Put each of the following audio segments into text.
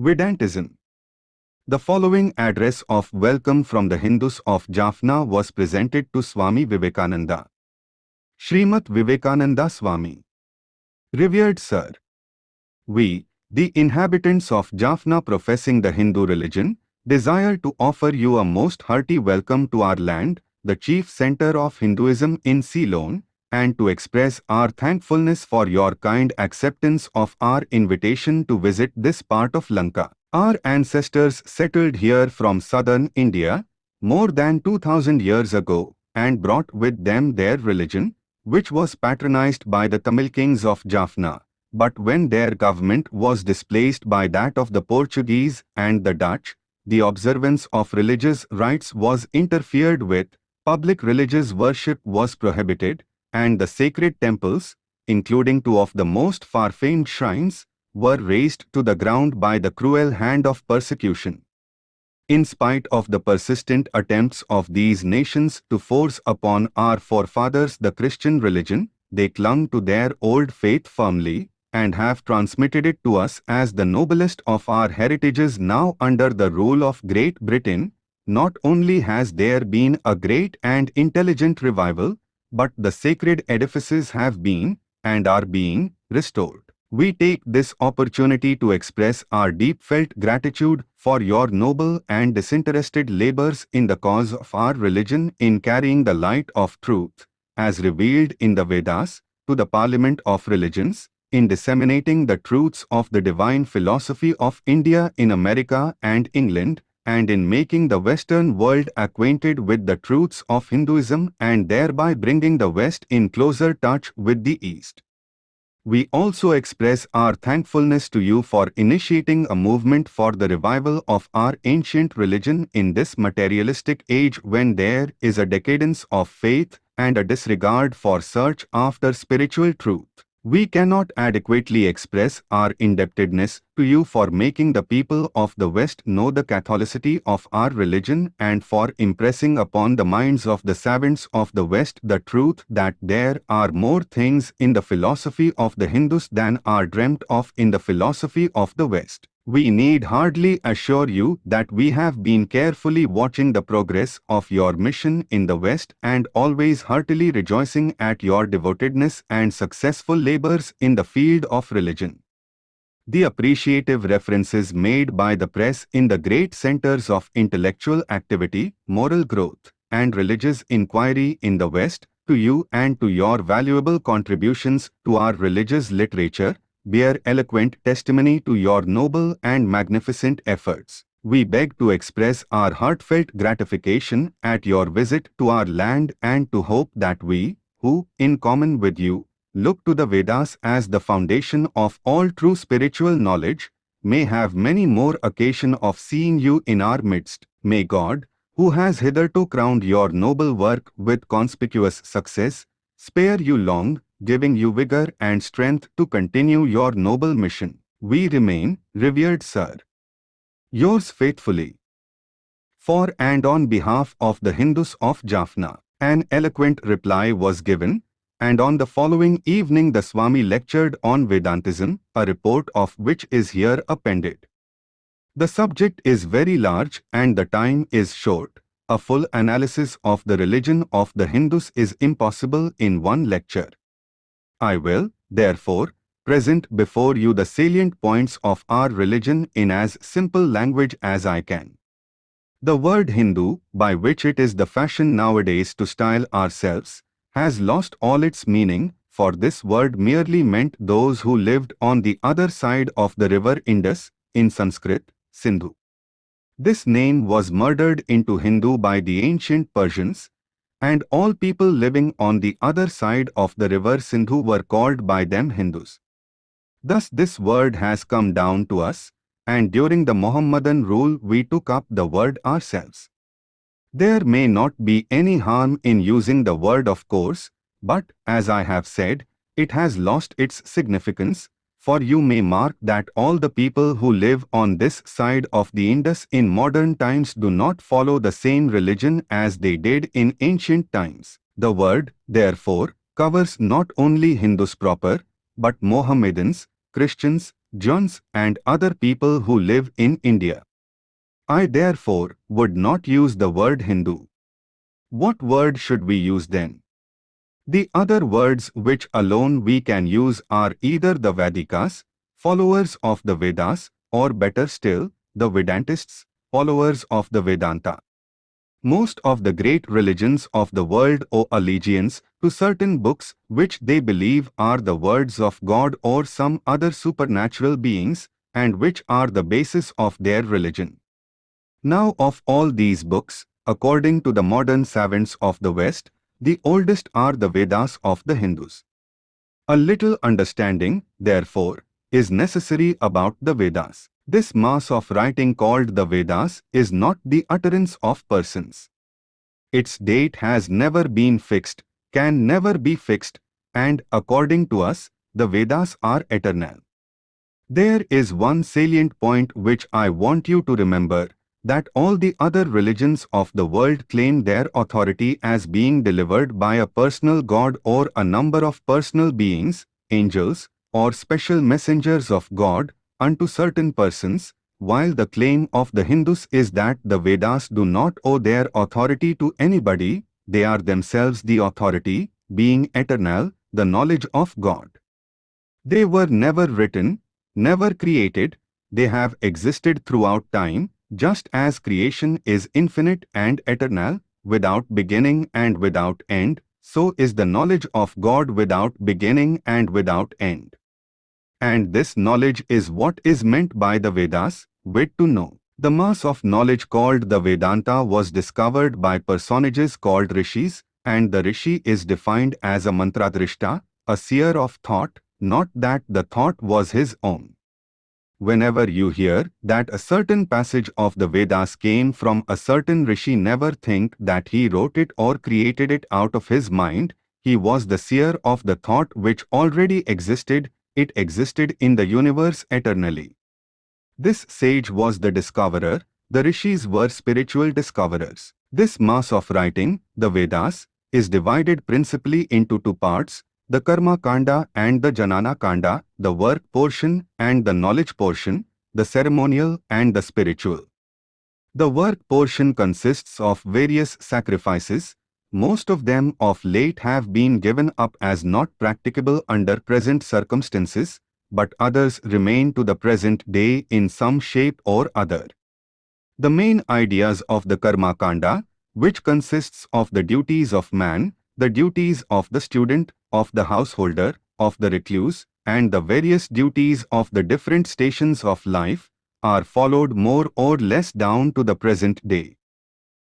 Vedantism. The following address of welcome from the Hindus of Jaffna was presented to Swami Vivekananda. Srimat Vivekananda Swami. Revered Sir. We, the inhabitants of Jaffna professing the Hindu religion, desire to offer you a most hearty welcome to our land, the chief center of Hinduism in Ceylon, and to express our thankfulness for your kind acceptance of our invitation to visit this part of Lanka. Our ancestors settled here from southern India more than 2000 years ago and brought with them their religion, which was patronized by the Tamil kings of Jaffna. But when their government was displaced by that of the Portuguese and the Dutch, the observance of religious rites was interfered with, public religious worship was prohibited, and the sacred temples, including two of the most far-famed shrines, were razed to the ground by the cruel hand of persecution. In spite of the persistent attempts of these nations to force upon our forefathers the Christian religion, they clung to their old faith firmly and have transmitted it to us as the noblest of our heritages now under the rule of Great Britain. Not only has there been a great and intelligent revival, but the sacred edifices have been, and are being, restored. We take this opportunity to express our deep-felt gratitude for your noble and disinterested labors in the cause of our religion in carrying the light of truth, as revealed in the Vedas, to the Parliament of Religions, in disseminating the truths of the divine philosophy of India in America and England, and in making the Western world acquainted with the truths of Hinduism and thereby bringing the West in closer touch with the East. We also express our thankfulness to you for initiating a movement for the revival of our ancient religion in this materialistic age when there is a decadence of faith and a disregard for search after spiritual truth. We cannot adequately express our indebtedness to you for making the people of the West know the Catholicity of our religion and for impressing upon the minds of the savants of the West the truth that there are more things in the philosophy of the Hindus than are dreamt of in the philosophy of the West. We need hardly assure you that we have been carefully watching the progress of your mission in the West and always heartily rejoicing at your devotedness and successful labors in the field of religion. The appreciative references made by the press in the great centers of intellectual activity, moral growth, and religious inquiry in the West to you and to your valuable contributions to our religious literature bear eloquent testimony to your noble and magnificent efforts. We beg to express our heartfelt gratification at your visit to our land and to hope that we, who, in common with you, look to the Vedas as the foundation of all true spiritual knowledge, may have many more occasion of seeing you in our midst. May God, who has hitherto crowned your noble work with conspicuous success, spare you long, giving you vigor and strength to continue your noble mission. We remain, revered sir. Yours faithfully. For and on behalf of the Hindus of Jaffna, an eloquent reply was given, and on the following evening the Swami lectured on Vedantism, a report of which is here appended. The subject is very large and the time is short. A full analysis of the religion of the Hindus is impossible in one lecture. I will, therefore, present before you the salient points of our religion in as simple language as I can. The word Hindu, by which it is the fashion nowadays to style ourselves, has lost all its meaning, for this word merely meant those who lived on the other side of the river Indus, in Sanskrit, Sindhu. This name was murdered into Hindu by the ancient Persians, and all people living on the other side of the river Sindhu were called by them Hindus. Thus this word has come down to us, and during the Mohammedan rule we took up the word ourselves. There may not be any harm in using the word of course, but, as I have said, it has lost its significance, for you may mark that all the people who live on this side of the Indus in modern times do not follow the same religion as they did in ancient times. The word, therefore, covers not only Hindus proper, but Mohammedans, Christians, Jains and other people who live in India. I therefore would not use the word Hindu. What word should we use then? The other words which alone we can use are either the Vedikas, followers of the Vedas, or better still, the Vedantists, followers of the Vedanta. Most of the great religions of the world owe allegiance to certain books which they believe are the words of God or some other supernatural beings and which are the basis of their religion. Now of all these books, according to the modern savants of the West, the oldest are the Vedas of the Hindus. A little understanding, therefore, is necessary about the Vedas. This mass of writing called the Vedas is not the utterance of persons. Its date has never been fixed, can never be fixed, and according to us, the Vedas are eternal. There is one salient point which I want you to remember, that all the other religions of the world claim their authority as being delivered by a personal God or a number of personal beings, angels, or special messengers of God, unto certain persons, while the claim of the Hindus is that the Vedas do not owe their authority to anybody, they are themselves the authority, being eternal, the knowledge of God. They were never written, never created, they have existed throughout time, just as creation is infinite and eternal, without beginning and without end, so is the knowledge of God without beginning and without end. And this knowledge is what is meant by the Vedas, wit to know. The mass of knowledge called the Vedanta was discovered by personages called rishis, and the rishi is defined as a mantradrishta, a seer of thought, not that the thought was his own. Whenever you hear that a certain passage of the Vedas came from a certain rishi never think that he wrote it or created it out of his mind, he was the seer of the thought which already existed it existed in the universe eternally. This sage was the discoverer, the rishis were spiritual discoverers. This mass of writing, the Vedas, is divided principally into two parts, the Karma Kanda and the Jnana Kanda, the work portion and the knowledge portion, the ceremonial and the spiritual. The work portion consists of various sacrifices, most of them of late have been given up as not practicable under present circumstances, but others remain to the present day in some shape or other. The main ideas of the Karma Kanda, which consists of the duties of man, the duties of the student, of the householder, of the recluse, and the various duties of the different stations of life, are followed more or less down to the present day.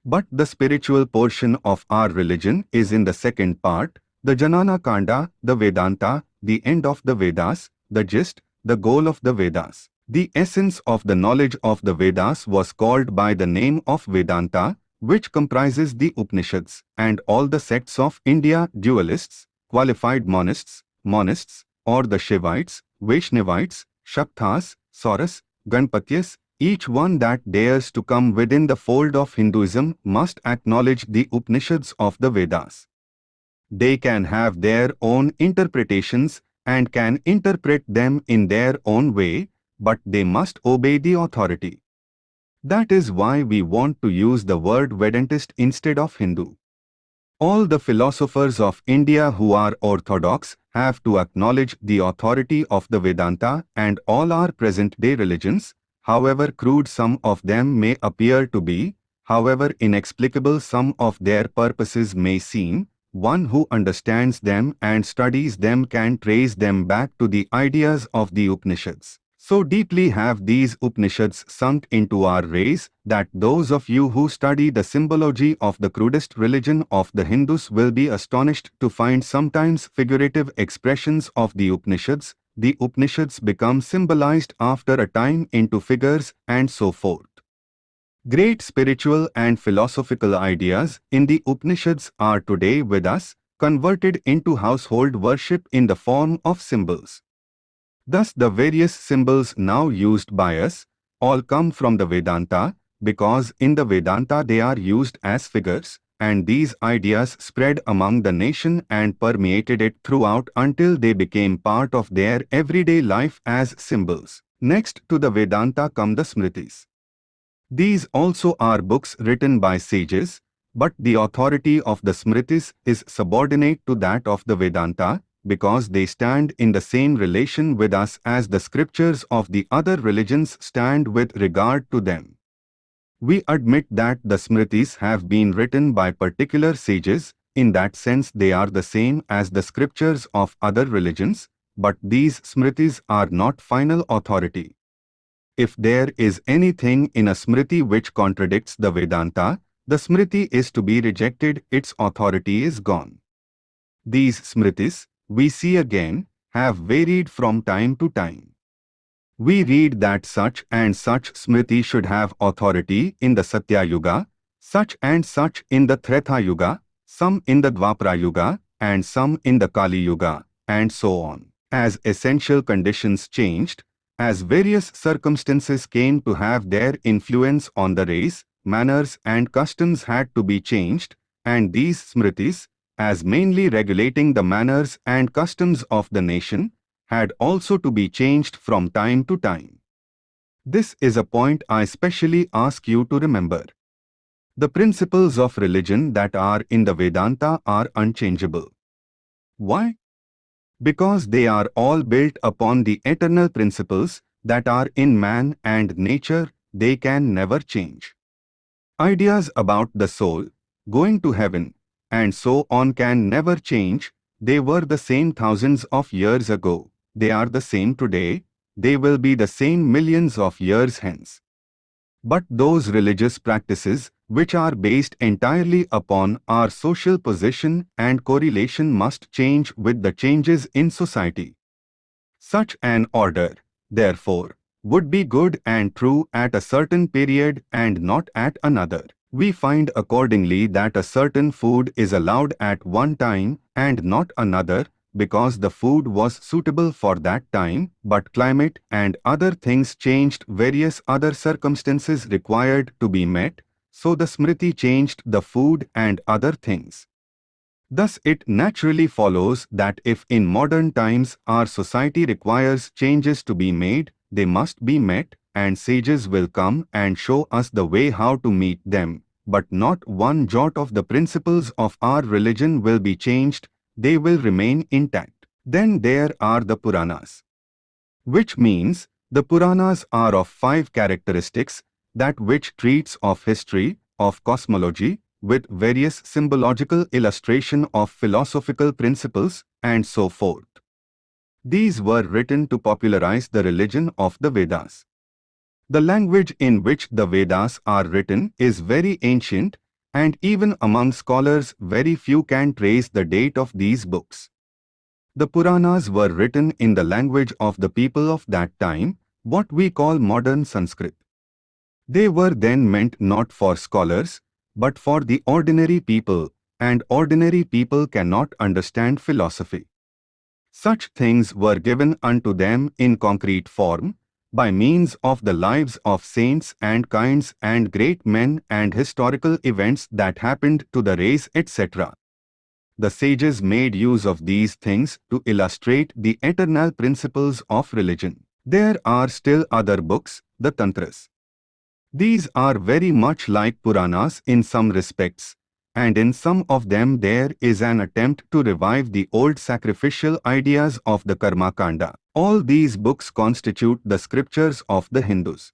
But the spiritual portion of our religion is in the second part, the Jnana Kanda, the Vedanta, the end of the Vedas, the gist, the goal of the Vedas. The essence of the knowledge of the Vedas was called by the name of Vedanta, which comprises the Upanishads and all the sects of India dualists, qualified monists, monists, or the Shivites, Vaishnavites, Shaktas, Sauras, Ganapatyas, each one that dares to come within the fold of Hinduism must acknowledge the Upanishads of the Vedas. They can have their own interpretations and can interpret them in their own way, but they must obey the authority. That is why we want to use the word Vedantist instead of Hindu. All the philosophers of India who are orthodox have to acknowledge the authority of the Vedanta and all our present-day religions, however crude some of them may appear to be, however inexplicable some of their purposes may seem, one who understands them and studies them can trace them back to the ideas of the Upanishads. So deeply have these Upanishads sunk into our race that those of you who study the symbology of the crudest religion of the Hindus will be astonished to find sometimes figurative expressions of the Upanishads the Upanishads become symbolized after a time into figures and so forth. Great spiritual and philosophical ideas in the Upanishads are today with us, converted into household worship in the form of symbols. Thus the various symbols now used by us all come from the Vedanta, because in the Vedanta they are used as figures, and these ideas spread among the nation and permeated it throughout until they became part of their everyday life as symbols. Next to the Vedanta come the Smritis. These also are books written by sages, but the authority of the Smritis is subordinate to that of the Vedanta, because they stand in the same relation with us as the scriptures of the other religions stand with regard to them. We admit that the Smritis have been written by particular sages, in that sense they are the same as the scriptures of other religions, but these Smritis are not final authority. If there is anything in a Smriti which contradicts the Vedanta, the Smriti is to be rejected, its authority is gone. These Smritis, we see again, have varied from time to time. We read that such and such Smriti should have authority in the Satya Yuga, such and such in the Treta Yuga, some in the Dwapara Yuga, and some in the Kali Yuga, and so on. As essential conditions changed, as various circumstances came to have their influence on the race, manners and customs had to be changed, and these smritis, as mainly regulating the manners and customs of the nation, had also to be changed from time to time. This is a point I specially ask you to remember. The principles of religion that are in the Vedanta are unchangeable. Why? Because they are all built upon the eternal principles that are in man and nature, they can never change. Ideas about the soul, going to heaven, and so on can never change, they were the same thousands of years ago, they are the same today, they will be the same millions of years hence. But those religious practices, which are based entirely upon our social position and correlation must change with the changes in society. Such an order, therefore, would be good and true at a certain period and not at another. We find accordingly that a certain food is allowed at one time and not another because the food was suitable for that time, but climate and other things changed various other circumstances required to be met, so the Smriti changed the food and other things. Thus it naturally follows that if in modern times our society requires changes to be made, they must be met, and sages will come and show us the way how to meet them. But not one jot of the principles of our religion will be changed, they will remain intact. Then there are the Puranas. Which means, the Puranas are of five characteristics, that which treats of history, of cosmology, with various symbological illustration of philosophical principles, and so forth. These were written to popularize the religion of the Vedas. The language in which the Vedas are written is very ancient, and even among scholars very few can trace the date of these books. The Puranas were written in the language of the people of that time, what we call modern Sanskrit. They were then meant not for scholars, but for the ordinary people, and ordinary people cannot understand philosophy. Such things were given unto them in concrete form, by means of the lives of saints and kinds and great men and historical events that happened to the race etc. The sages made use of these things to illustrate the eternal principles of religion. There are still other books, the Tantras. These are very much like Puranas in some respects, and in some of them there is an attempt to revive the old sacrificial ideas of the Karma Kanda. All these books constitute the scriptures of the Hindus.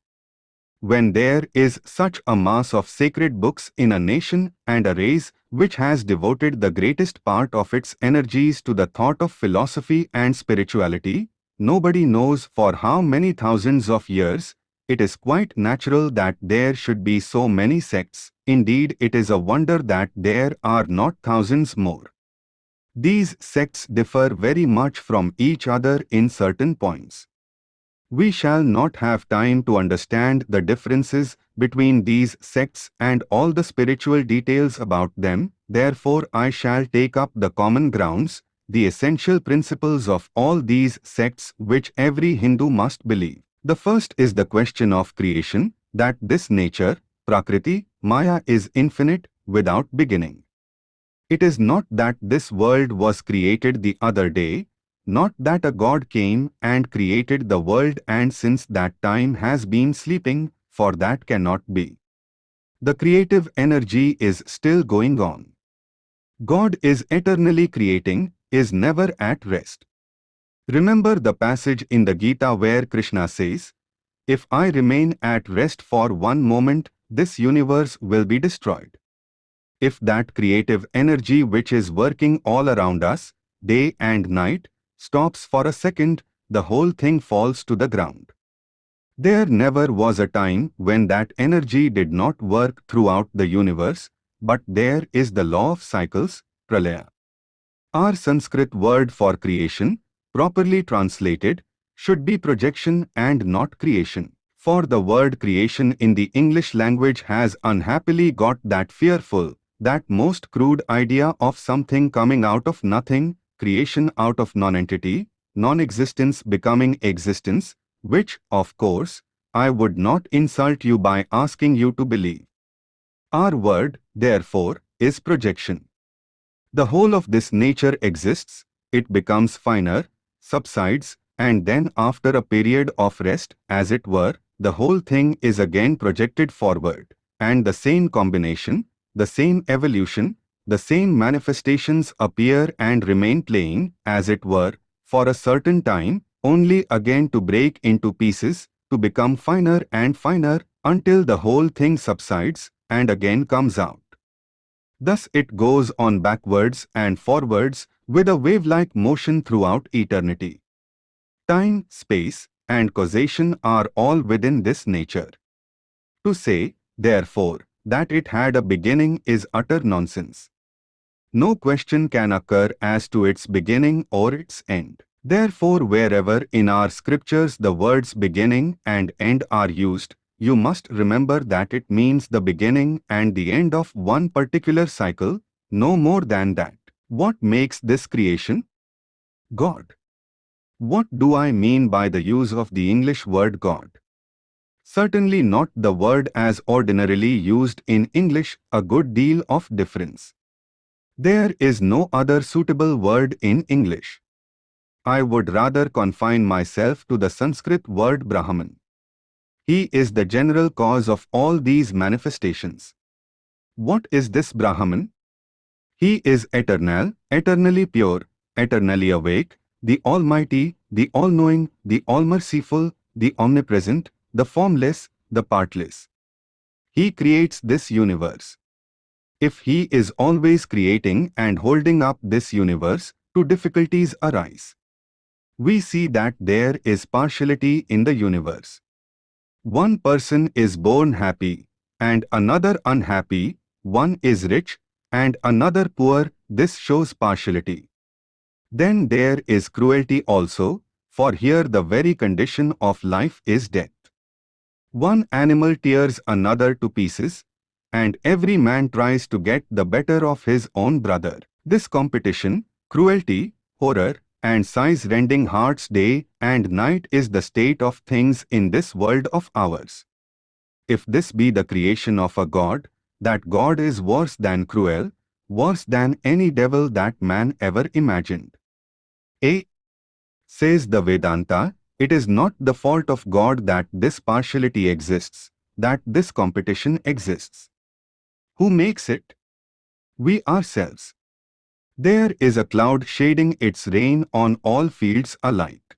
When there is such a mass of sacred books in a nation and a race which has devoted the greatest part of its energies to the thought of philosophy and spirituality, nobody knows for how many thousands of years, it is quite natural that there should be so many sects, indeed it is a wonder that there are not thousands more. These sects differ very much from each other in certain points. We shall not have time to understand the differences between these sects and all the spiritual details about them, therefore I shall take up the common grounds, the essential principles of all these sects which every Hindu must believe. The first is the question of creation, that this nature, Prakriti, Maya is infinite, without beginning. It is not that this world was created the other day, not that a God came and created the world and since that time has been sleeping, for that cannot be. The creative energy is still going on. God is eternally creating, is never at rest. Remember the passage in the Gita where Krishna says, If I remain at rest for one moment, this universe will be destroyed. If that creative energy which is working all around us, day and night, stops for a second, the whole thing falls to the ground. There never was a time when that energy did not work throughout the universe, but there is the law of cycles, pralaya. Our Sanskrit word for creation, properly translated, should be projection and not creation. For the word creation in the English language has unhappily got that fearful, that most crude idea of something coming out of nothing, creation out of nonentity, non-existence becoming existence, which, of course, I would not insult you by asking you to believe. Our word, therefore, is projection. The whole of this nature exists, it becomes finer, subsides, and then after a period of rest, as it were, the whole thing is again projected forward, and the same combination, the same evolution, the same manifestations appear and remain playing, as it were, for a certain time, only again to break into pieces, to become finer and finer, until the whole thing subsides and again comes out. Thus it goes on backwards and forwards with a wave-like motion throughout eternity. Time, space, and causation are all within this nature. To say, therefore, that it had a beginning is utter nonsense. No question can occur as to its beginning or its end. Therefore wherever in our scriptures the words beginning and end are used, you must remember that it means the beginning and the end of one particular cycle, no more than that. What makes this creation? God. What do I mean by the use of the English word God? Certainly not the word as ordinarily used in English, a good deal of difference. There is no other suitable word in English. I would rather confine myself to the Sanskrit word Brahman. He is the general cause of all these manifestations. What is this Brahman? He is eternal, eternally pure, eternally awake, the Almighty, the All-Knowing, the All-Merciful, the Omnipresent, the formless, the partless. He creates this universe. If he is always creating and holding up this universe, two difficulties arise. We see that there is partiality in the universe. One person is born happy, and another unhappy, one is rich, and another poor, this shows partiality. Then there is cruelty also, for here the very condition of life is death. One animal tears another to pieces, and every man tries to get the better of his own brother. This competition, cruelty, horror, and sighs-rending hearts day and night is the state of things in this world of ours. If this be the creation of a God, that God is worse than cruel, worse than any devil that man ever imagined. A. Says the Vedanta, it is not the fault of God that this partiality exists, that this competition exists. Who makes it? We ourselves. There is a cloud shading its rain on all fields alike.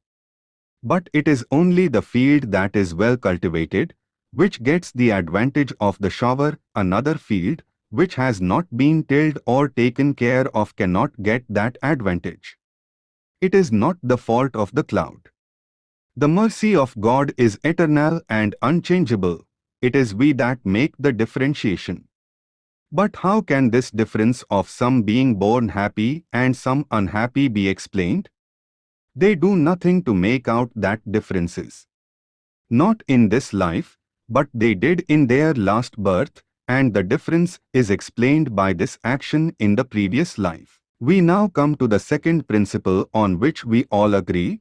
But it is only the field that is well cultivated, which gets the advantage of the shower, another field, which has not been tilled or taken care of cannot get that advantage. It is not the fault of the cloud. The mercy of God is eternal and unchangeable. It is we that make the differentiation. But how can this difference of some being born happy and some unhappy be explained? They do nothing to make out that differences. Not in this life, but they did in their last birth, and the difference is explained by this action in the previous life. We now come to the second principle on which we all agree,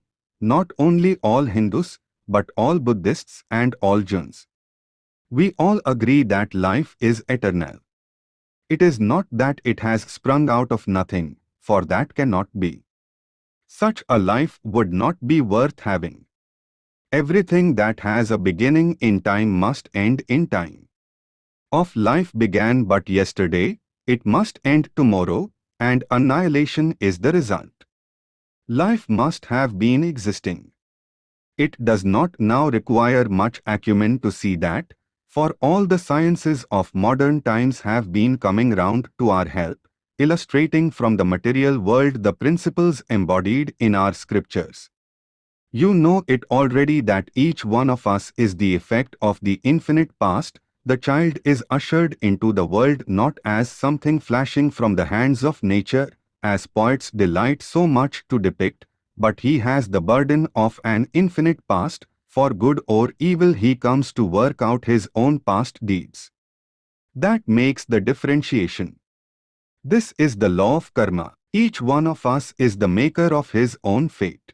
not only all Hindus, but all Buddhists and all Jains. We all agree that life is eternal. It is not that it has sprung out of nothing, for that cannot be. Such a life would not be worth having. Everything that has a beginning in time must end in time. Of life began but yesterday, it must end tomorrow, and annihilation is the result. Life must have been existing. It does not now require much acumen to see that, for all the sciences of modern times have been coming round to our help, illustrating from the material world the principles embodied in our scriptures. You know it already that each one of us is the effect of the infinite past, the child is ushered into the world not as something flashing from the hands of nature, as poets delight so much to depict, but he has the burden of an infinite past, for good or evil he comes to work out his own past deeds. That makes the differentiation. This is the law of karma. Each one of us is the maker of his own fate.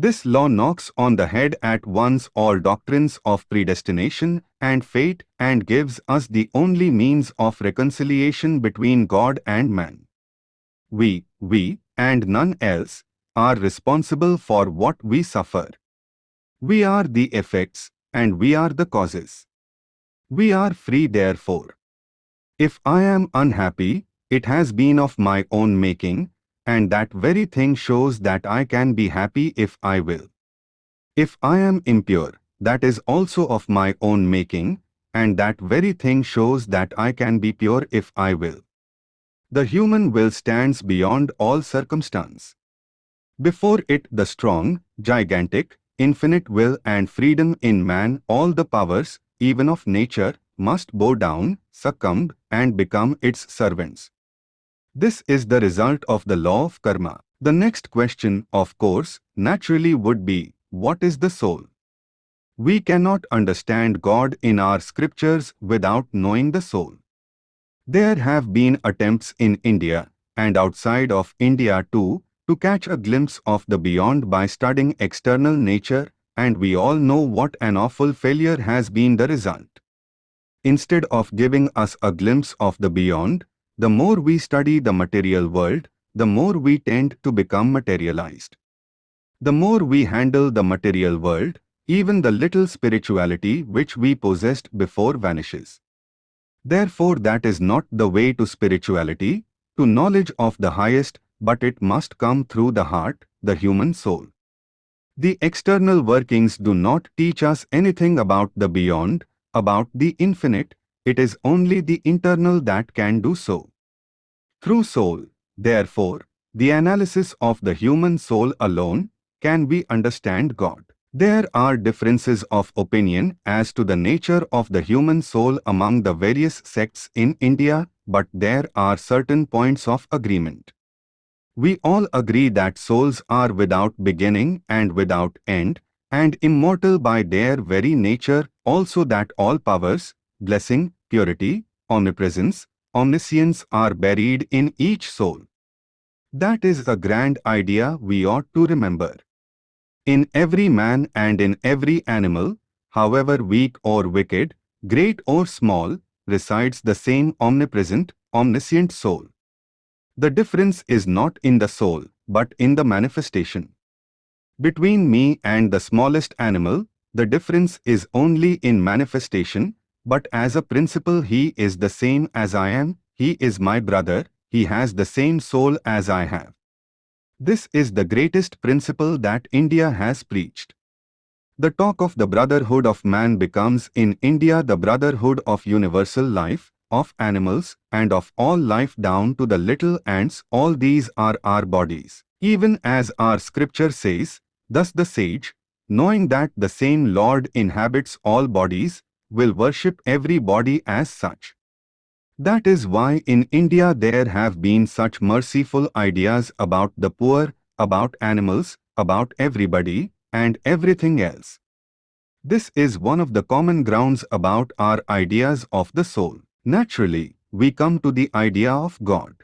This law knocks on the head at once all doctrines of predestination and fate and gives us the only means of reconciliation between God and man. We, we, and none else, are responsible for what we suffer. We are the effects, and we are the causes. We are free therefore. If I am unhappy, it has been of my own making, and that very thing shows that I can be happy if I will. If I am impure, that is also of my own making, and that very thing shows that I can be pure if I will. The human will stands beyond all circumstance. Before it the strong, gigantic, infinite will and freedom in man all the powers, even of nature, must bow down, succumb, and become its servants. This is the result of the law of karma. The next question, of course, naturally would be, what is the soul? We cannot understand God in our scriptures without knowing the soul. There have been attempts in India, and outside of India too, to catch a glimpse of the beyond by studying external nature, and we all know what an awful failure has been the result. Instead of giving us a glimpse of the beyond, the more we study the material world, the more we tend to become materialized. The more we handle the material world, even the little spirituality which we possessed before vanishes. Therefore that is not the way to spirituality, to knowledge of the highest, but it must come through the heart, the human soul. The external workings do not teach us anything about the beyond, about the infinite, it is only the internal that can do so. Through soul, therefore, the analysis of the human soul alone, can we understand God. There are differences of opinion as to the nature of the human soul among the various sects in India, but there are certain points of agreement. We all agree that souls are without beginning and without end, and immortal by their very nature, also that all powers, blessing, purity, omnipresence, omniscience are buried in each soul. That is a grand idea we ought to remember. In every man and in every animal, however weak or wicked, great or small, resides the same omnipresent, omniscient soul. The difference is not in the soul, but in the manifestation. Between me and the smallest animal, the difference is only in manifestation, but as a principle he is the same as I am, he is my brother, he has the same soul as I have. This is the greatest principle that India has preached. The talk of the brotherhood of man becomes in India the brotherhood of universal life, of animals, and of all life down to the little ants, all these are our bodies. Even as our scripture says, thus the sage, knowing that the same Lord inhabits all bodies, will worship every body as such. That is why in India there have been such merciful ideas about the poor, about animals, about everybody, and everything else. This is one of the common grounds about our ideas of the soul. Naturally, we come to the idea of God.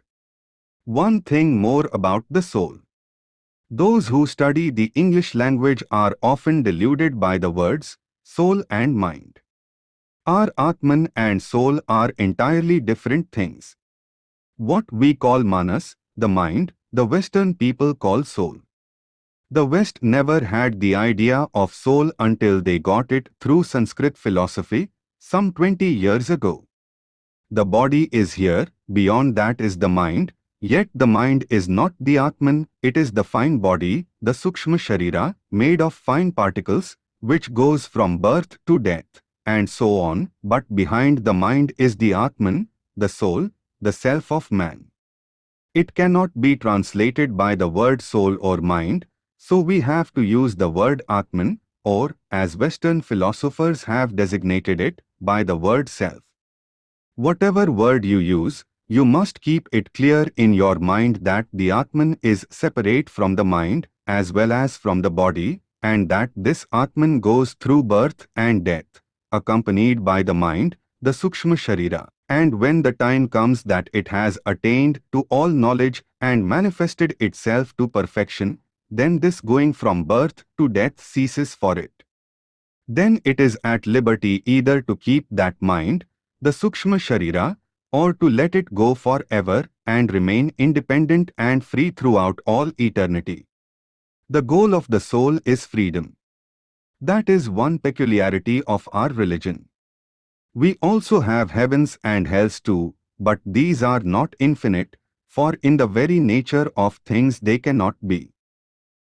One thing more about the soul. Those who study the English language are often deluded by the words soul and mind. Our Atman and soul are entirely different things. What we call manas, the mind, the Western people call soul. The West never had the idea of soul until they got it through Sanskrit philosophy, some 20 years ago. The body is here, beyond that is the mind, yet the mind is not the Atman, it is the fine body, the Sukshma Sharira, made of fine particles, which goes from birth to death, and so on, but behind the mind is the Atman, the soul, the self of man. It cannot be translated by the word soul or mind, so we have to use the word Atman, or, as Western philosophers have designated it, by the word self. Whatever word you use, you must keep it clear in your mind that the Atman is separate from the mind, as well as from the body, and that this Atman goes through birth and death, accompanied by the mind, the Sukshma Sharira. And when the time comes that it has attained to all knowledge and manifested itself to perfection, then this going from birth to death ceases for it. Then it is at liberty either to keep that mind, the Sukshma Sharira, or to let it go forever and remain independent and free throughout all eternity. The goal of the soul is freedom. That is one peculiarity of our religion. We also have heavens and hells too, but these are not infinite, for in the very nature of things they cannot be.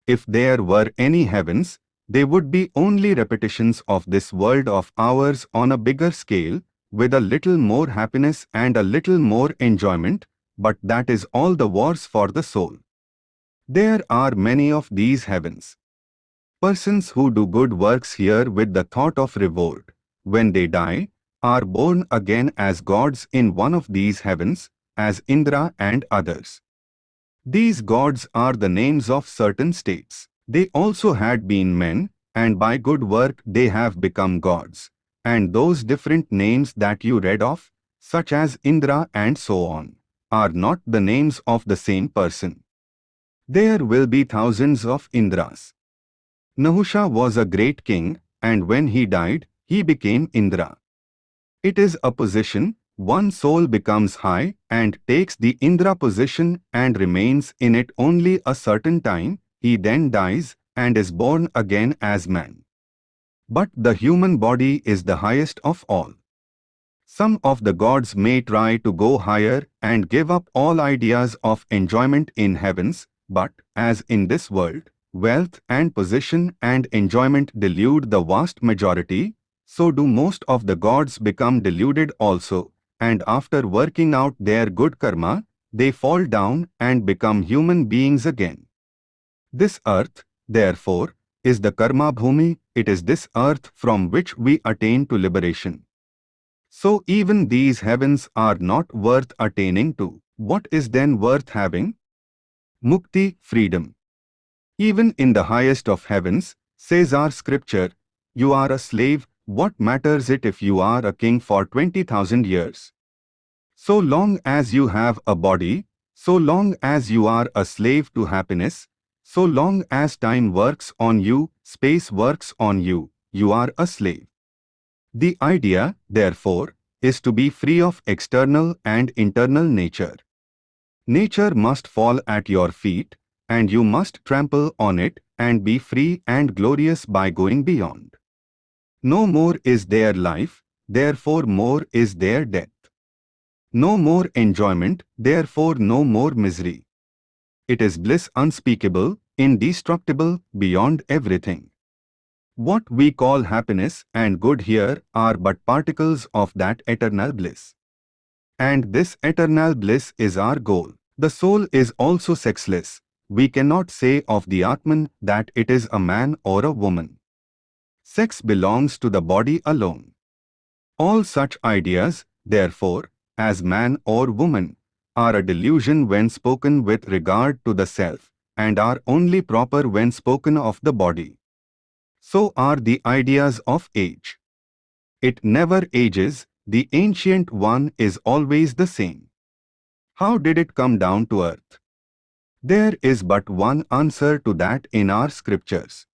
If there were any heavens, they would be only repetitions of this world of ours on a bigger scale, with a little more happiness and a little more enjoyment, but that is all the wars for the soul. There are many of these heavens. Persons who do good works here with the thought of reward, when they die, are born again as gods in one of these heavens, as Indra and others. These gods are the names of certain states. They also had been men, and by good work they have become gods and those different names that you read of, such as Indra and so on, are not the names of the same person. There will be thousands of Indras. Nahusha was a great king, and when he died, he became Indra. It is a position, one soul becomes high and takes the Indra position and remains in it only a certain time, he then dies and is born again as man. But the human body is the highest of all. Some of the gods may try to go higher and give up all ideas of enjoyment in heavens, but, as in this world, wealth and position and enjoyment delude the vast majority, so do most of the gods become deluded also, and after working out their good karma, they fall down and become human beings again. This earth, therefore, is the karma bhumi, it is this earth from which we attain to liberation. So even these heavens are not worth attaining to. What is then worth having? Mukti, freedom. Even in the highest of heavens, says our scripture, you are a slave, what matters it if you are a king for 20,000 years? So long as you have a body, so long as you are a slave to happiness, so long as time works on you, space works on you, you are a slave. The idea, therefore, is to be free of external and internal nature. Nature must fall at your feet, and you must trample on it and be free and glorious by going beyond. No more is there life, therefore more is there death. No more enjoyment, therefore no more misery. It is bliss unspeakable, indestructible, beyond everything. What we call happiness and good here are but particles of that eternal bliss. And this eternal bliss is our goal. The soul is also sexless. We cannot say of the Atman that it is a man or a woman. Sex belongs to the body alone. All such ideas, therefore, as man or woman, are a delusion when spoken with regard to the self, and are only proper when spoken of the body. So are the ideas of age. It never ages, the ancient one is always the same. How did it come down to earth? There is but one answer to that in our scriptures.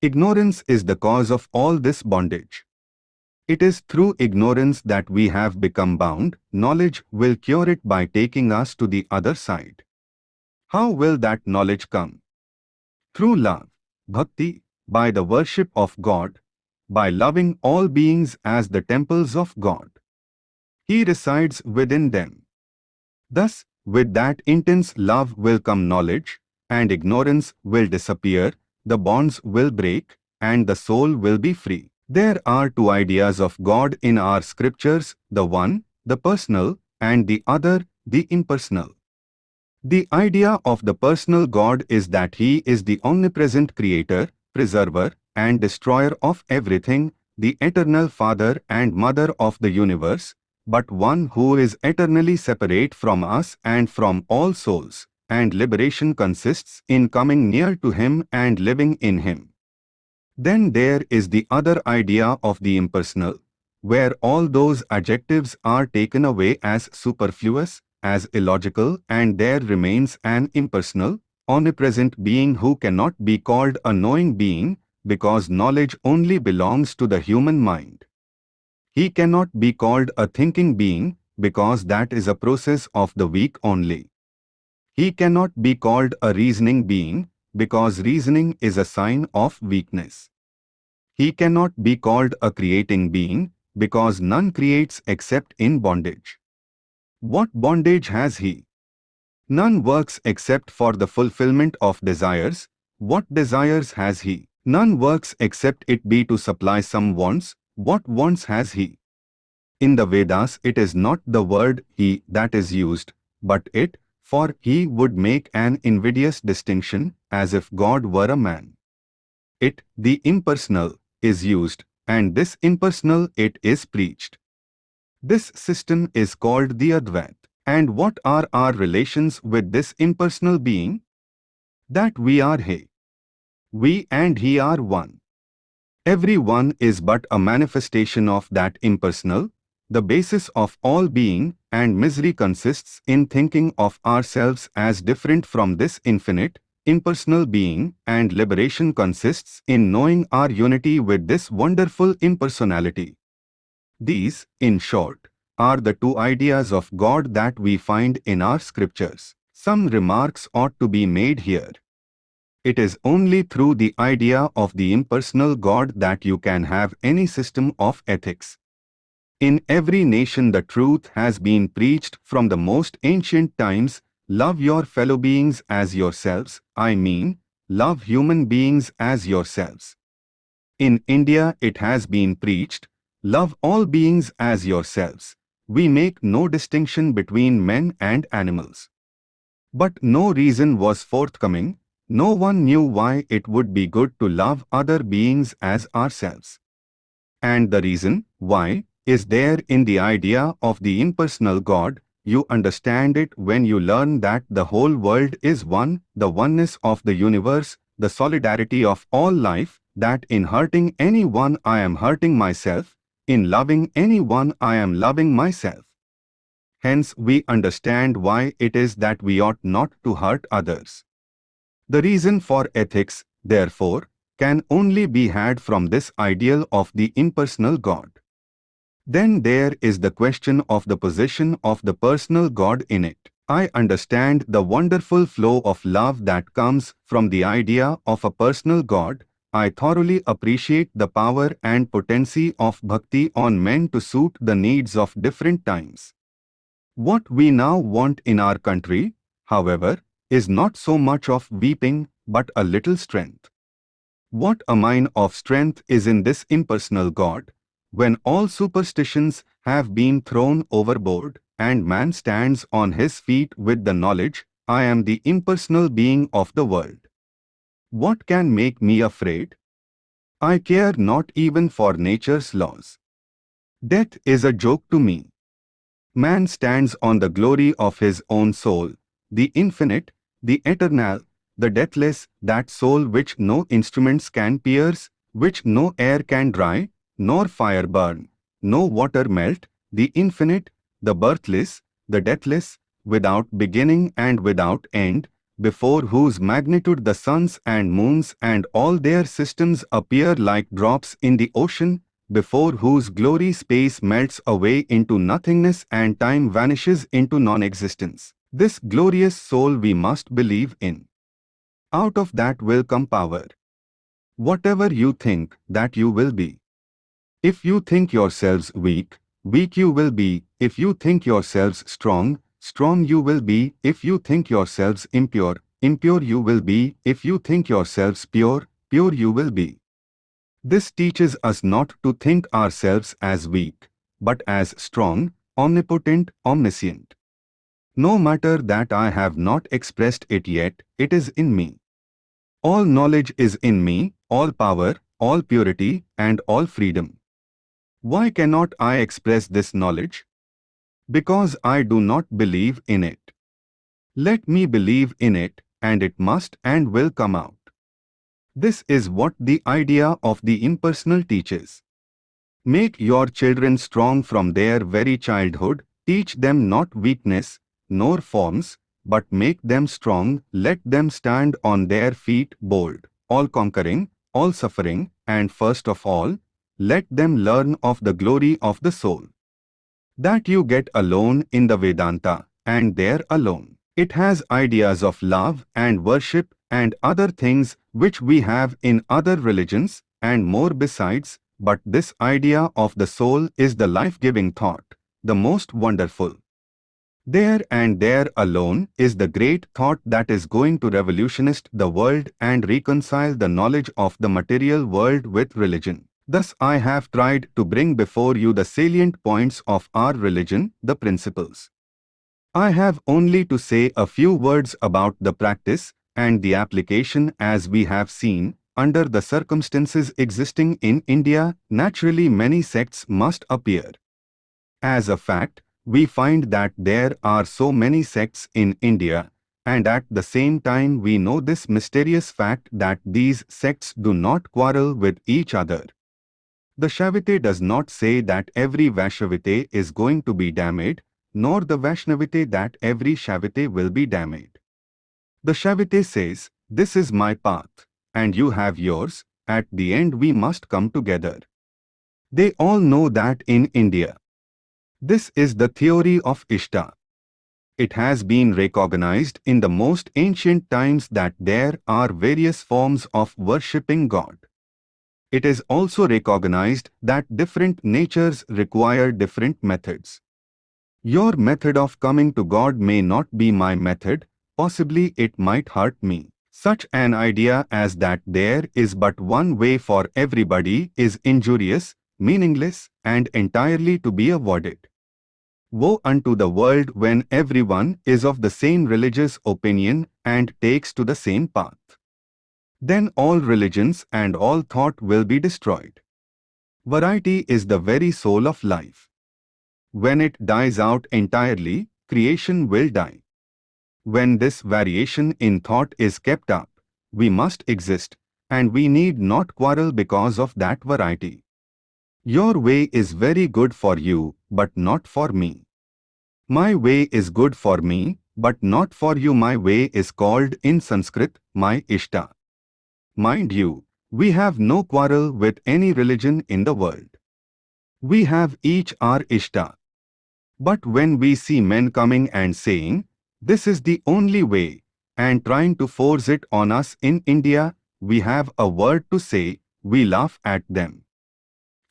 Ignorance is the cause of all this bondage. It is through ignorance that we have become bound, knowledge will cure it by taking us to the other side. How will that knowledge come? Through love, bhakti, by the worship of God, by loving all beings as the temples of God. He resides within them. Thus, with that intense love will come knowledge, and ignorance will disappear, the bonds will break, and the soul will be free. There are two ideas of God in our scriptures, the one, the personal, and the other, the impersonal. The idea of the personal God is that He is the omnipresent creator, preserver, and destroyer of everything, the eternal Father and Mother of the universe, but one who is eternally separate from us and from all souls, and liberation consists in coming near to Him and living in Him. Then there is the other idea of the impersonal, where all those adjectives are taken away as superfluous, as illogical and there remains an impersonal, omnipresent being who cannot be called a knowing being, because knowledge only belongs to the human mind. He cannot be called a thinking being, because that is a process of the weak only. He cannot be called a reasoning being, because reasoning is a sign of weakness. He cannot be called a creating being, because none creates except in bondage. What bondage has he? None works except for the fulfillment of desires. What desires has he? None works except it be to supply some wants. What wants has he? In the Vedas it is not the word he that is used, but it, for he would make an invidious distinction, as if God were a man. It, the impersonal, is used, and this impersonal it is preached. This system is called the Advait. And what are our relations with this impersonal being? That we are He. We and He are one. Every one is but a manifestation of that impersonal. The basis of all being and misery consists in thinking of ourselves as different from this infinite, impersonal being and liberation consists in knowing our unity with this wonderful impersonality. These, in short, are the two ideas of God that we find in our scriptures. Some remarks ought to be made here. It is only through the idea of the impersonal God that you can have any system of ethics. In every nation the truth has been preached from the most ancient times, love your fellow beings as yourselves, I mean, love human beings as yourselves. In India it has been preached, love all beings as yourselves. We make no distinction between men and animals. But no reason was forthcoming, no one knew why it would be good to love other beings as ourselves. And the reason, why, is there in the idea of the impersonal God, you understand it when you learn that the whole world is one, the oneness of the universe, the solidarity of all life, that in hurting anyone I am hurting myself, in loving anyone I am loving myself. Hence we understand why it is that we ought not to hurt others. The reason for ethics, therefore, can only be had from this ideal of the impersonal God. Then there is the question of the position of the personal God in it. I understand the wonderful flow of love that comes from the idea of a personal God. I thoroughly appreciate the power and potency of bhakti on men to suit the needs of different times. What we now want in our country, however, is not so much of weeping, but a little strength. What a mine of strength is in this impersonal God, when all superstitions have been thrown overboard, and man stands on his feet with the knowledge, I am the impersonal being of the world. What can make me afraid? I care not even for nature's laws. Death is a joke to me. Man stands on the glory of his own soul, the infinite, the eternal, the deathless, that soul which no instruments can pierce, which no air can dry, nor fire burn, no water melt, the infinite, the birthless, the deathless, without beginning and without end, before whose magnitude the suns and moons and all their systems appear like drops in the ocean, before whose glory space melts away into nothingness and time vanishes into non-existence. This glorious soul we must believe in. Out of that will come power. Whatever you think, that you will be. If you think yourselves weak, weak you will be. If you think yourselves strong, strong you will be. If you think yourselves impure, impure you will be. If you think yourselves pure, pure you will be. This teaches us not to think ourselves as weak, but as strong, omnipotent, omniscient. No matter that I have not expressed it yet, it is in me. All knowledge is in me, all power, all purity, and all freedom. Why cannot I express this knowledge? Because I do not believe in it. Let me believe in it, and it must and will come out. This is what the idea of the impersonal teaches. Make your children strong from their very childhood, teach them not weakness, nor forms, but make them strong, let them stand on their feet bold, all-conquering, all-suffering, and first of all, let them learn of the glory of the soul. That you get alone in the Vedanta, and there alone. It has ideas of love and worship and other things which we have in other religions and more besides, but this idea of the soul is the life-giving thought, the most wonderful. There and there alone is the great thought that is going to revolutionize the world and reconcile the knowledge of the material world with religion. Thus I have tried to bring before you the salient points of our religion, the principles. I have only to say a few words about the practice and the application as we have seen, under the circumstances existing in India, naturally many sects must appear. As a fact, we find that there are so many sects in India, and at the same time we know this mysterious fact that these sects do not quarrel with each other. The Shaivite does not say that every Vaishnavite is going to be damned, nor the Vaishnavite that every Shaivite will be damned. The Shaivite says, this is my path, and you have yours, at the end we must come together. They all know that in India. This is the theory of Ishta. It has been recognized in the most ancient times that there are various forms of worshipping God. It is also recognized that different natures require different methods. Your method of coming to God may not be my method, possibly it might hurt me. Such an idea as that there is but one way for everybody is injurious, meaningless, and entirely to be avoided. Woe unto the world when everyone is of the same religious opinion and takes to the same path. Then all religions and all thought will be destroyed. Variety is the very soul of life. When it dies out entirely, creation will die. When this variation in thought is kept up, we must exist, and we need not quarrel because of that variety. Your way is very good for you, but not for me. My way is good for me, but not for you. My way is called in Sanskrit, my Ishta. Mind you, we have no quarrel with any religion in the world. We have each our Ishta. But when we see men coming and saying, this is the only way, and trying to force it on us in India, we have a word to say, we laugh at them.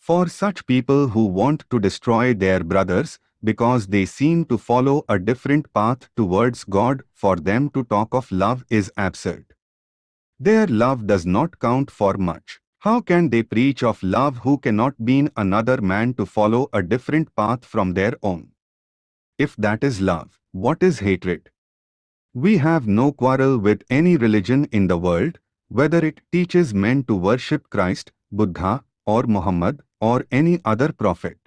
For such people who want to destroy their brothers because they seem to follow a different path towards God, for them to talk of love is absurd. Their love does not count for much. How can they preach of love who cannot bean another man to follow a different path from their own? If that is love, what is hatred? We have no quarrel with any religion in the world, whether it teaches men to worship Christ, Buddha, or Muhammad, or any other prophet.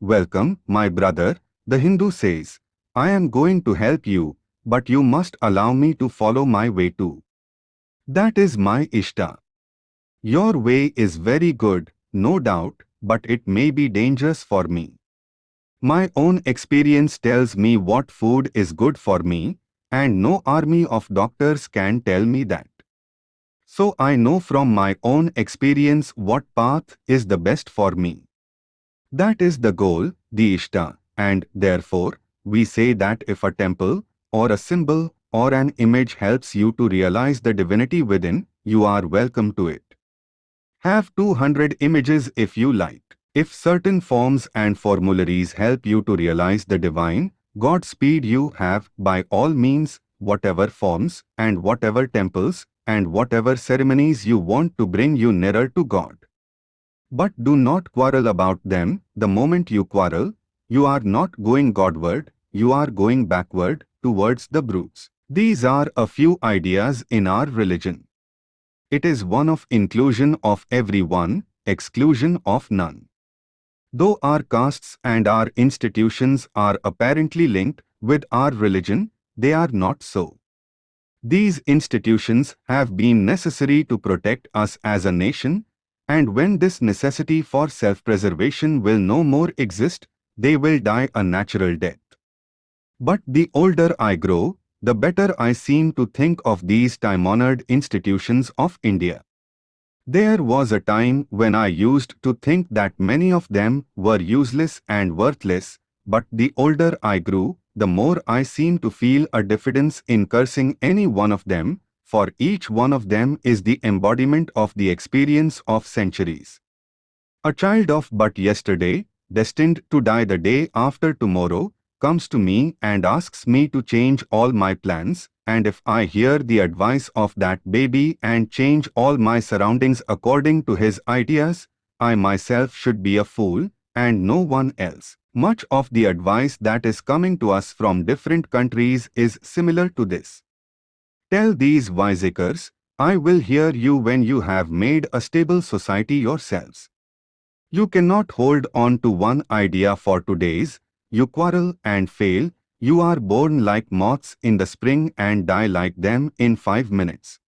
Welcome, my brother, the Hindu says, I am going to help you, but you must allow me to follow my way too. That is my Ishta. Your way is very good, no doubt, but it may be dangerous for me. My own experience tells me what food is good for me, and no army of doctors can tell me that. So I know from my own experience what path is the best for me. That is the goal, the Ishta, and therefore, we say that if a temple, or a symbol, or an image helps you to realize the divinity within, you are welcome to it. Have 200 images if you like. If certain forms and formularies help you to realize the divine, Godspeed you have, by all means, whatever forms, and whatever temples, and whatever ceremonies you want to bring you nearer to God. But do not quarrel about them, the moment you quarrel, you are not going Godward, you are going backward, towards the brutes. These are a few ideas in our religion. It is one of inclusion of everyone, exclusion of none. Though our castes and our institutions are apparently linked with our religion, they are not so. These institutions have been necessary to protect us as a nation, and when this necessity for self-preservation will no more exist, they will die a natural death. But the older I grow, the better I seem to think of these time-honored institutions of India. There was a time when I used to think that many of them were useless and worthless, but the older I grew, the more I seem to feel a diffidence in cursing any one of them, for each one of them is the embodiment of the experience of centuries. A child of but yesterday, destined to die the day after tomorrow, comes to me and asks me to change all my plans, and if I hear the advice of that baby and change all my surroundings according to his ideas, I myself should be a fool, and no one else. Much of the advice that is coming to us from different countries is similar to this. Tell these wiseacres, I will hear you when you have made a stable society yourselves. You cannot hold on to one idea for two days, you quarrel and fail, you are born like moths in the spring and die like them in five minutes.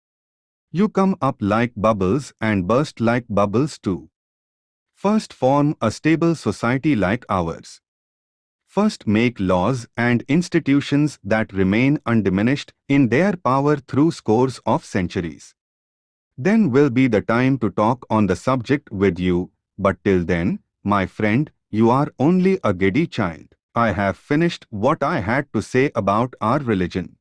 You come up like bubbles and burst like bubbles too. First form a stable society like ours. First make laws and institutions that remain undiminished in their power through scores of centuries. Then will be the time to talk on the subject with you, but till then, my friend, you are only a giddy child. I have finished what I had to say about our religion.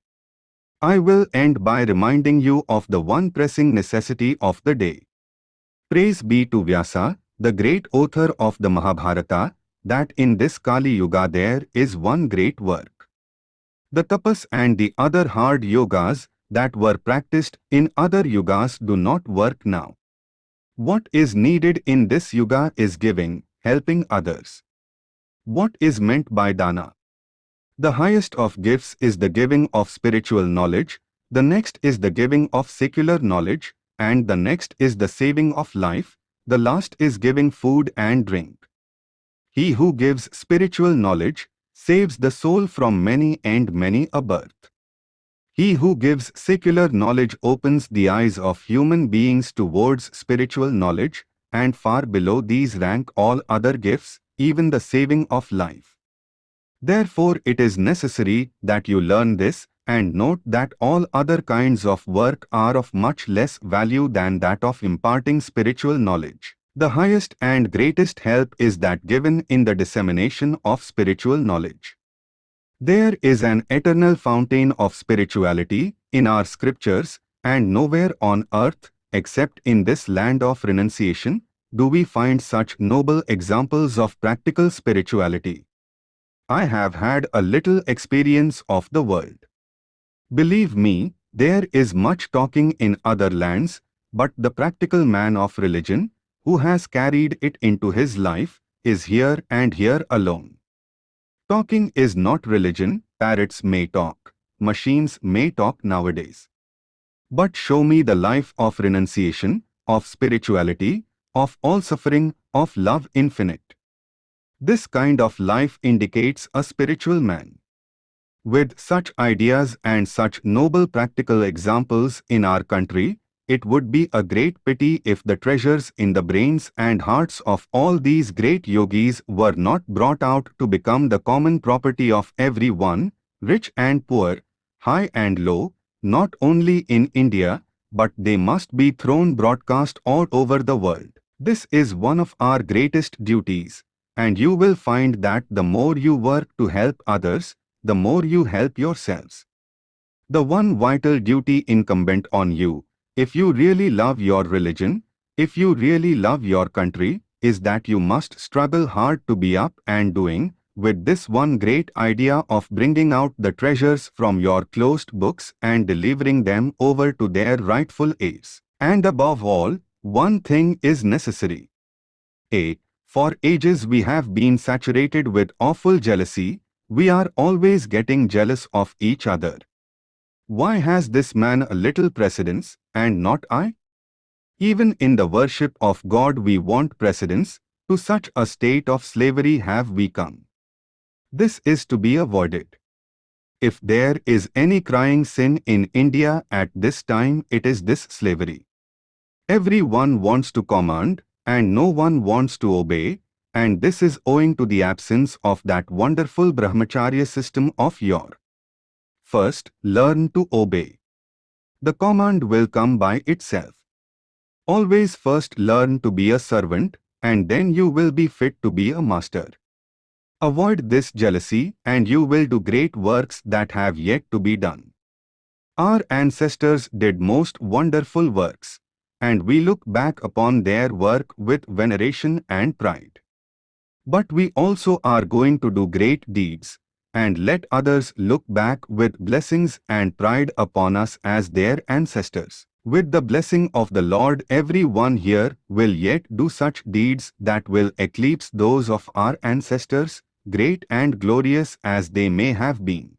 I will end by reminding you of the one pressing necessity of the day. Praise be to Vyasa, the great author of the Mahabharata, that in this Kali Yuga there is one great work. The tapas and the other hard yogas that were practiced in other yugas do not work now. What is needed in this yuga is giving, helping others. What is meant by dana? The highest of gifts is the giving of spiritual knowledge, the next is the giving of secular knowledge, and the next is the saving of life, the last is giving food and drink. He who gives spiritual knowledge saves the soul from many and many a birth. He who gives secular knowledge opens the eyes of human beings towards spiritual knowledge, and far below these rank all other gifts, even the saving of life. Therefore it is necessary that you learn this and note that all other kinds of work are of much less value than that of imparting spiritual knowledge. The highest and greatest help is that given in the dissemination of spiritual knowledge. There is an eternal fountain of spirituality in our scriptures and nowhere on earth, except in this land of renunciation, do we find such noble examples of practical spirituality. I have had a little experience of the world. Believe me, there is much talking in other lands, but the practical man of religion, who has carried it into his life, is here and here alone. Talking is not religion, parrots may talk, machines may talk nowadays. But show me the life of renunciation, of spirituality, of all suffering, of love infinite. This kind of life indicates a spiritual man. With such ideas and such noble practical examples in our country, it would be a great pity if the treasures in the brains and hearts of all these great yogis were not brought out to become the common property of every one, rich and poor, high and low, not only in India, but they must be thrown broadcast all over the world. This is one of our greatest duties, and you will find that the more you work to help others, the more you help yourselves. The one vital duty incumbent on you, if you really love your religion, if you really love your country, is that you must struggle hard to be up and doing, with this one great idea of bringing out the treasures from your closed books and delivering them over to their rightful heirs. And above all, one thing is necessary. A. For ages we have been saturated with awful jealousy, we are always getting jealous of each other. Why has this man a little precedence, and not I? Even in the worship of God we want precedence, to such a state of slavery have we come. This is to be avoided. If there is any crying sin in India at this time it is this slavery. Everyone wants to command, and no one wants to obey, and this is owing to the absence of that wonderful brahmacharya system of your. First, learn to obey. The command will come by itself. Always first learn to be a servant, and then you will be fit to be a master. Avoid this jealousy, and you will do great works that have yet to be done. Our ancestors did most wonderful works, and we look back upon their work with veneration and pride. But we also are going to do great deeds, and let others look back with blessings and pride upon us as their ancestors. With the blessing of the Lord every one here will yet do such deeds that will eclipse those of our ancestors, great and glorious as they may have been.